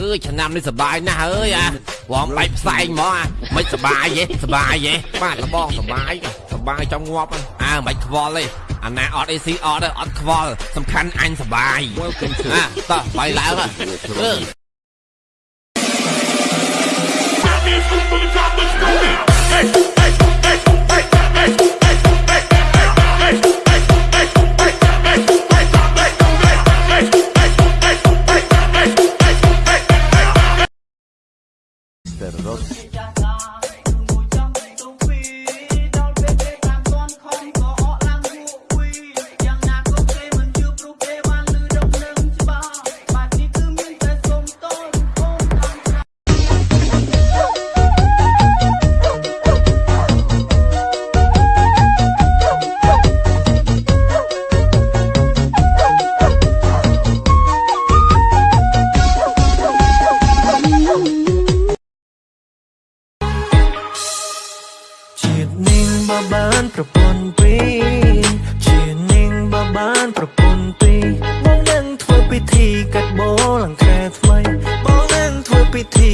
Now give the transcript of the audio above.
អើយឆ្នាំនេះសប្បាយណាស់អើយអាវងបែកផ្សែងហ្មងអាមិនសប្បាយទេសប្បាយទេបាទលបងសប្បាយសប្បាយចង់ងាប់ហ្នឹងអើមិនខ្វល់ទេអាណាអត់អីស៊ីអត់ទេអត់ខ្វល់សំខាន់អញសប្បាយអាតោះបាយឡើងអើ ជា នាងបបានប្រពន្ធពីរជានាងបបានប្រពន្ធពីរបងនឹងធ្វើពិធីកាត់បោលអង្ខែថ្មីបងនឹងធ្វើពិធី